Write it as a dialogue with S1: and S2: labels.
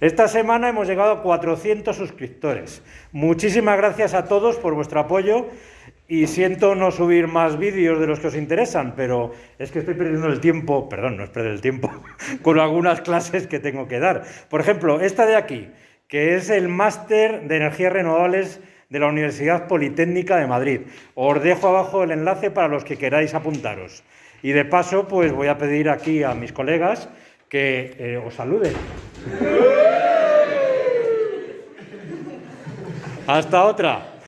S1: Esta semana hemos llegado a 400 suscriptores. Muchísimas gracias a todos por vuestro apoyo y siento no subir más vídeos de los que os interesan, pero es que estoy perdiendo el tiempo, perdón, no es perder el tiempo, con algunas clases que tengo que dar. Por ejemplo, esta de aquí, que es el máster de energías renovables de la Universidad Politécnica de Madrid. Os dejo abajo el enlace para los que queráis apuntaros. Y de paso, pues voy a pedir aquí a mis colegas que eh, os saluden. Hasta otra.